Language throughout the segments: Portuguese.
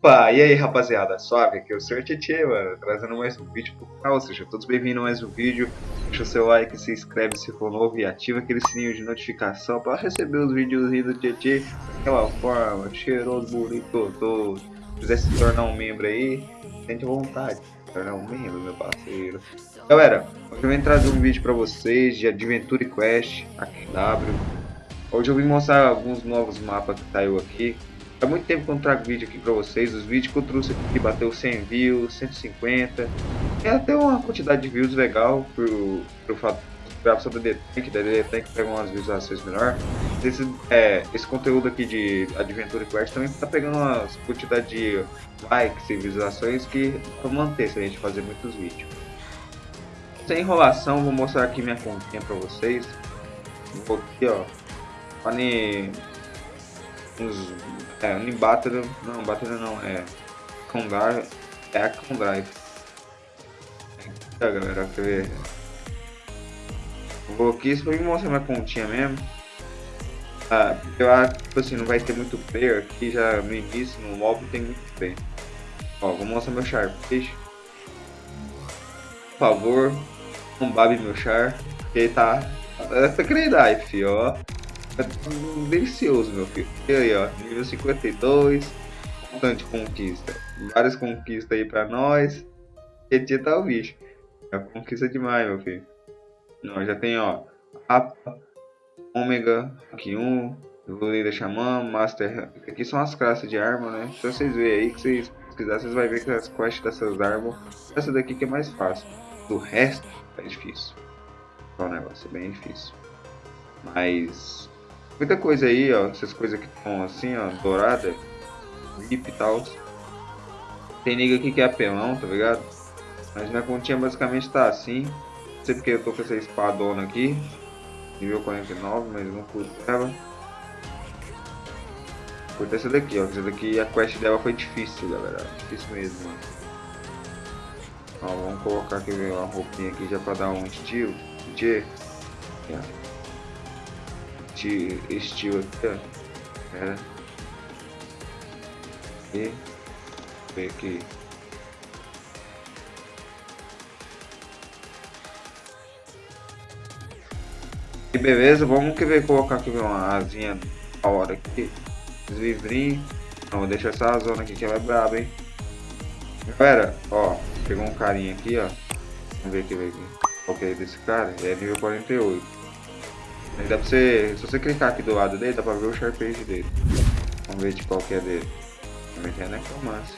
Opa, e aí rapaziada, suave, aqui é o Sr. Tietê, mano, trazendo mais um vídeo pro canal, sejam todos bem-vindos a mais um vídeo, deixa o seu like, se inscreve se for novo e ativa aquele sininho de notificação para receber os vídeos do Tietê. Daquela forma, cheiroso, bonito, todo, se quiser se tornar um membro aí, sente vontade, tornar um membro, meu parceiro. Galera, hoje eu vim trazer um vídeo pra vocês de Adventure Quest, aqui em W, hoje eu vim mostrar alguns novos mapas que saiu aqui, Há muito tempo que eu não trago vídeo aqui pra vocês, os vídeos que eu trouxe aqui bateu 100 views, 150, é até uma quantidade de views legal por, por fato gravação da D-Tank, da D-Tank pega umas visualizações melhor. Esse, é, esse conteúdo aqui de Adventure Quest também tá pegando uma quantidade de likes e visualizações que pra manter se a gente fazer muitos vídeos. Sem enrolação, vou mostrar aqui minha continha pra vocês. Vou aqui ó, uns é, Unibattle, não, Battle não, é Condrive, é a Condrive. É, galera, quer ver? Vou aqui só me mostrar minha continha mesmo. Ah, eu acho que tipo assim, não vai ter muito player aqui já no início, no mob tem muito player. Ó, vou mostrar meu Sharpish. Por favor, não babe meu Char, que ele tá... Tá querendo filho, ó. É delicioso, meu filho. E aí, ó, nível 52, bastante conquista. Várias conquistas aí pra nós. E tá o bicho. É conquista demais, meu filho. Nós já tem, ó, Apa, Ômega, aqui um, Evoluída Xamã, Master. Aqui são as classes de arma, né? Se vocês verem aí que vocês quiserem, vocês vão ver que as quests dessas armas. Essa daqui que é mais fácil. Do resto é difícil. É um negócio bem difícil. Mas Muita coisa aí, ó, essas coisas que estão assim, ó, dourada, VIP e tal. Tem nigga aqui que é apelão, tá ligado? Mas minha continha basicamente tá assim. Não sei porque eu tô com essa espadona aqui. Nível 49, mas não curto ela. Curto essa daqui, ó. Essa daqui, a quest dela foi difícil, galera. Difícil mesmo, mano. Ó, vamos colocar aqui uma roupinha aqui já pra dar um estilo. De... Yeah este estilo aqui, ó. É. E ver aqui. E beleza, vamos que ver colocar aqui uma asinha da hora aqui. Os livrinhos. Não, vou deixar essa zona aqui que ela é braba, hein. Galera, ó, pegou um carinha aqui, ó. Vamos ver aqui, ver aqui. É desse cara? É nível 48. Dá pra você, se você clicar aqui do lado dele, dá pra ver o Sharpage dele. Vamos ver de qual que é dele. Também tem a Necromancer.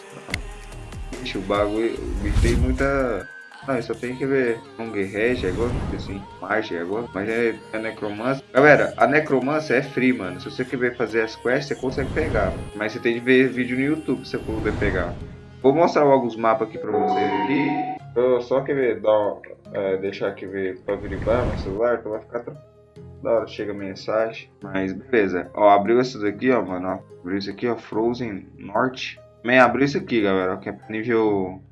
Ixi, o bagulho, o bicho tem muita... Eu só tem que ver um Rege agora, assim, Magia agora, mas é, é Necromancer. Galera, a Necromancer é free, mano. Se você quer fazer as quests, você consegue pegar. Mas você tem que ver vídeo no YouTube pra você poder pegar. Vou mostrar logo os mapas aqui pra vocês aqui. Eu só quer ver, dar, é, deixar aqui ver pra averiguar no celular, então vai ficar tranquilo da hora chega mensagem. Mas beleza. Ó, abriu esse daqui, ó, mano. Ó. Abriu isso aqui, ó. Frozen Norte. Também abriu isso aqui, galera. Que é pra nível.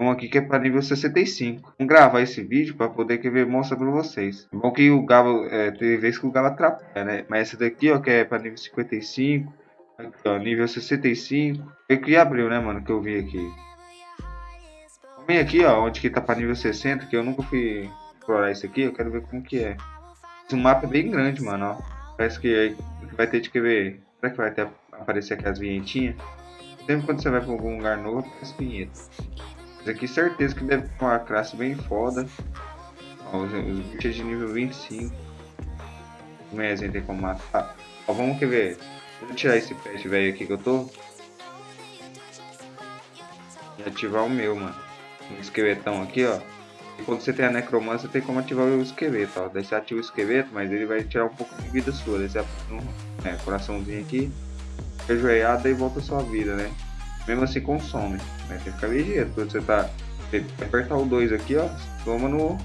Um aqui que é para nível 65. Vamos gravar esse vídeo para poder que ver mostrar para vocês. É bom que o Galo, é, tem vezes que o Galo atrapalha, né? Mas esse daqui, ó, que é para nível 55. Aqui, ó, nível 65. É que abriu, né, mano, que eu vi aqui. Vem aqui, ó, onde que tá para nível 60, que eu nunca fui explorar isso aqui. Eu quero ver como que é. Esse mapa é bem grande, mano, ó. Parece que vai ter de que ver. Será que vai ter, aparecer aqui as vinhetinhas? Sempre quando você vai pra algum lugar novo, aparece vinheta. Mas aqui certeza que deve ter uma classe bem foda. Ó, os, os bichos de nível 25. Como é, tem como matar. Ó, vamos que ver. Vou tirar esse pet velho aqui que eu tô. E ativar o meu, mano. Um esqueletão aqui, ó. Quando você tem a necromancia, tem como ativar o esqueleto, ó. Daí você ativa o esqueleto, mas ele vai tirar um pouco de vida sua. Daí você é, coraçãozinho aqui, ajoelhada e volta a sua vida, né? Mesmo assim consome. Né? Tem que ficar ligeiro. Quando você tá. Apertar o 2 aqui, ó. Toma no.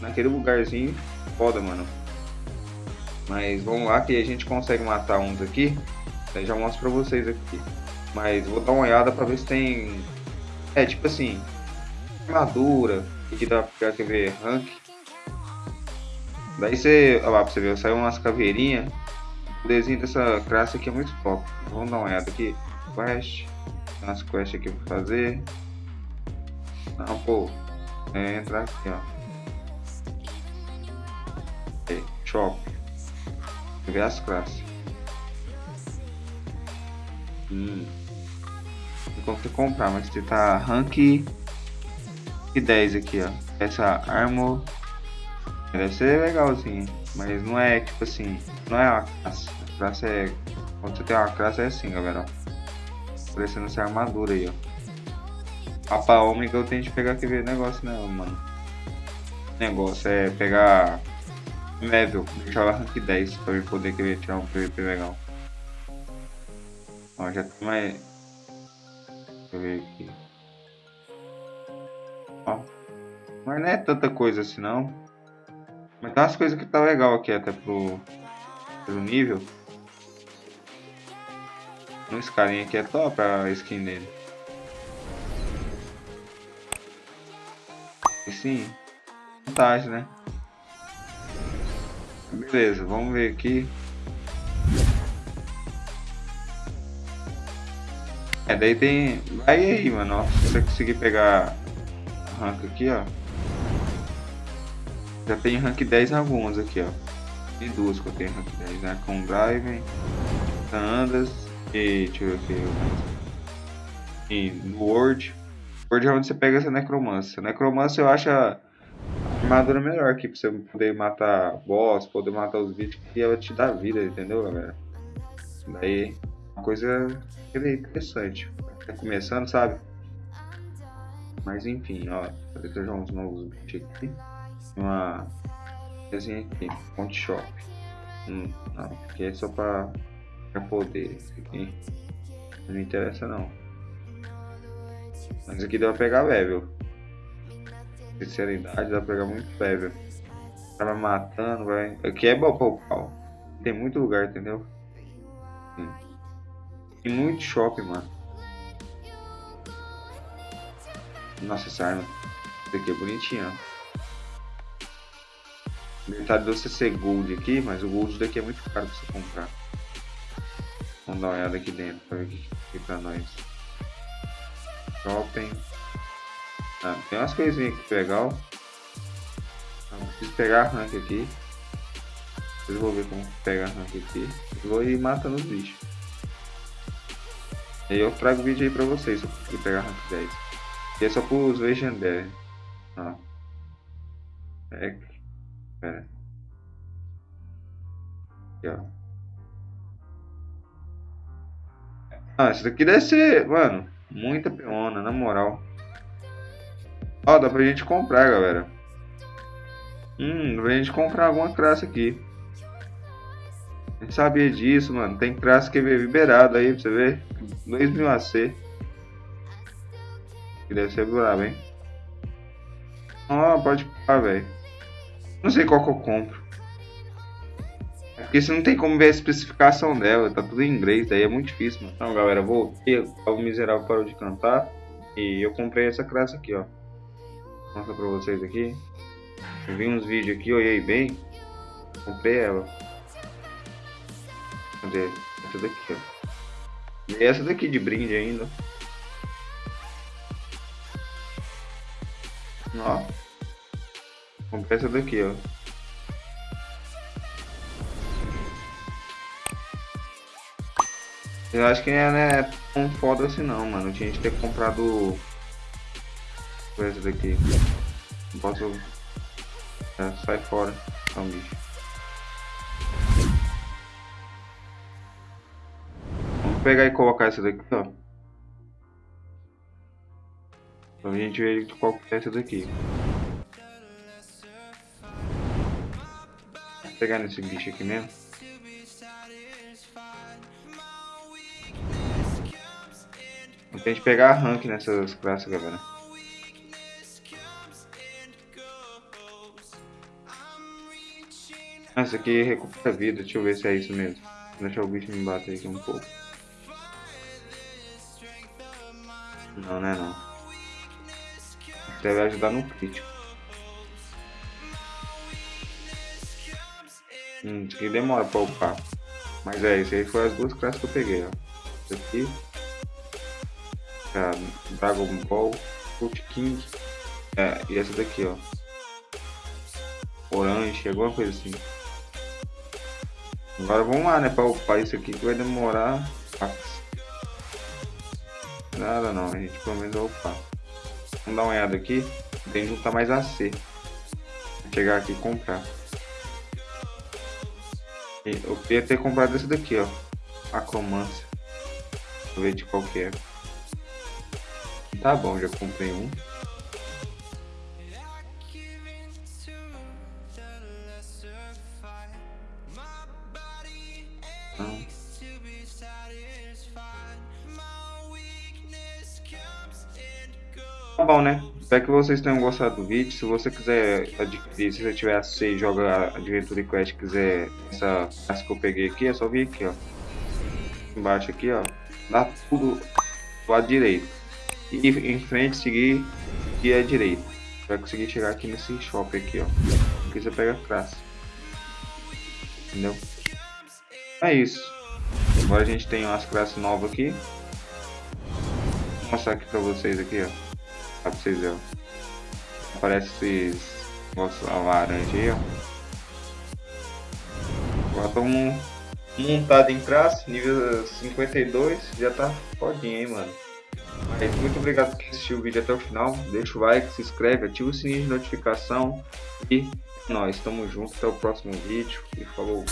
Naquele lugarzinho. Foda, mano. Mas vamos lá que a gente consegue matar uns aqui. Daí já mostro pra vocês aqui. Mas vou dar uma olhada pra ver se tem. É tipo assim. Armadura Aqui dá pra ver rank. Daí você, olha lá pra você ver, saiu umas caveirinhas. O desenho dessa classe aqui é muito top. Vamos dar uma olhada aqui. Quest. Tem umas quests aqui pra fazer. Não, pô. É, entrar aqui, ó. Aí, shop. Ver as classes. Hum. Tem como você comprar, mas você tá rank e 10 aqui, ó. Essa armor deve ser legalzinho, mas não é tipo assim, não é uma classe. A classe é. Quando você tem uma classe é assim, galera. Parecendo essa armadura aí, ó. Papa ômega eu tenho que pegar aquele negócio, né, mano? Negócio é pegar level, deixar ela rank 10 pra eu poder querer tirar um PVP legal. Ó, já tem mais. Deixa eu ver aqui. Ó. Mas não é tanta coisa assim não. Mas tem umas coisas que tá legal aqui até pro, pro nível. Esse carinha aqui é top a skin dele. E sim, vantagem, né? Beleza, vamos ver aqui. É, daí tem... Vai aí, mano, ó. Se você conseguir pegar rank aqui, ó. Já tem rank 10 em algumas aqui, ó. Tem duas que eu tenho rank 10, né? Com Drive, Andas e... deixa eu ver aqui. E no Word. Word é onde você pega essa necromância. Necromância eu acho a armadura melhor aqui pra você poder matar boss, poder matar os bichos que ela te dá vida, entendeu, galera? Daí, uma coisa interessante. Tá começando, sabe? Mas enfim, ó. Vou deixar uns novos bichos aqui. Uma coisinha aqui, fonte shop. Hum, não, aqui é só pra, pra poder. Aqui não me interessa não. Mas aqui dá pra pegar level. Sinceridade, dá pra pegar muito level. Tava matando, vai. Aqui é bom. Tem muito lugar, entendeu? Sim. Tem muito shopping, mano. Nossa, essa arma daqui é bonitinha. Metade do CC Gold aqui, mas o Gold daqui é muito caro pra você comprar. Vamos dar uma olhada aqui dentro pra ver o que tem pra nós. Shopping. Ah, tem umas coisinhas aqui legal. Ah, preciso pegar rank aqui. Eu vou ver como pegar rank aqui. Vou ir matando os bichos. E aí eu trago o vídeo aí pra vocês se eu pegar rank 10. E é só pros legendários. Ah. É. Pera. Aqui, ó. Ah, isso daqui deve ser, mano, muita peona, na moral. Ó, dá pra gente comprar, galera. Hum, dá pra gente comprar alguma classe aqui. Gente sabia disso, mano. Tem classe que é liberado aí, pra você ver. 2000 AC. Que deve ser brabo, hein? Oh, pode parar, velho. Não sei qual que eu compro. É porque você não tem como ver a especificação dela, tá tudo em inglês, daí é muito difícil, mano. Então, galera, vou. O miserável parou de cantar. E eu comprei essa classe aqui, ó. Vou mostrar pra vocês aqui. Eu vi uns vídeos aqui, olhei bem. Comprei ela. Cadê? Essa daqui, ó. E essa daqui de brinde ainda. Ó. Comprei essa daqui, ó. Eu acho que não é tão foda assim não, mano. Tinha que ter comprado essa daqui. Não posso. É, sai fora. Um bicho. Vamos pegar e colocar essa daqui, ó. Pra gente ver qual que é essa daqui. Vou pegar nesse bicho aqui mesmo. Vamos ter que pegar rank nessas classes, galera. Essa aqui recupera vida, deixa eu ver se é isso mesmo. Vou deixar o bicho me bater aqui um pouco. Não, não é não. Deve ajudar no crítico. Hum, aqui demora pra upar. Mas é, isso aí foi as duas classes que eu peguei, ó. Isso aqui. É, Dragon Ball, Foot King. É, e essa daqui, ó. Orange, alguma coisa assim. Agora vamos lá, né, pra upar isso aqui que vai demorar. Nada não, a gente pelo menos vai upar. Vamos dar uma olhada aqui. Tem que juntar mais AC. Vou chegar aqui e comprar. Eu queria ter comprado esse daqui, ó. Acromância. Vou ver de qual que é. Tá bom, já comprei um. Tá bom, né? Espero que vocês tenham gostado do vídeo. Se você quiser adquirir, se você tiver AC joga Adventure Quest quiser essa, essa que eu peguei aqui, é só vir aqui, ó. Embaixo aqui, ó. Dá tudo do lado direito. E em frente seguir e é direito. Vai conseguir chegar aqui nesse shopping aqui, ó. Aqui você pega a classe. Entendeu? É isso. Agora a gente tem umas classes novas aqui. Vou mostrar aqui pra vocês aqui, ó. Pra vocês verem. Aparece esses negócios laranja aí, ó. Agora estamos montado em classe, nível 52. Já tá fodinho, hein, mano. Mas muito obrigado por assistir o vídeo até o final. Deixa o like, se inscreve, ativa o sininho de notificação. E nós estamos juntos. Até o próximo vídeo. E falou.